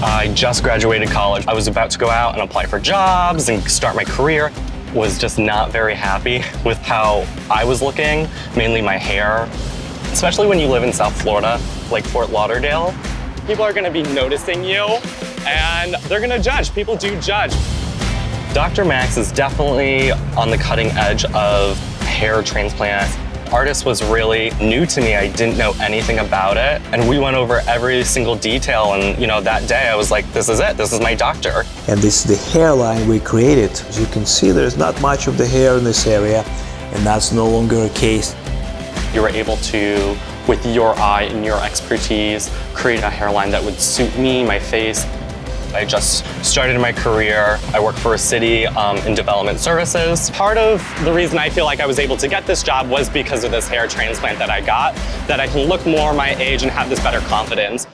I just graduated college. I was about to go out and apply for jobs and start my career. Was just not very happy with how I was looking, mainly my hair. Especially when you live in South Florida, like Fort Lauderdale. People are gonna be noticing you and they're gonna judge. People do judge. Dr. Max is definitely on the cutting edge of hair transplants ARTAS was really new to me. I didn't know anything about it. And we went over every single detail. And, you know, that day I was like, this is it. This is my doctor. And this is the hairline we created. As you can see, there's not much of the hair in this area. And that's no longer a case. You were able to, with your eye and your expertise, create a hairline that would suit me, my face, I just started my career. I work for a city um, in development services. Part of the reason I feel like I was able to get this job was because of this hair transplant that I got, that I can look more my age and have this better confidence.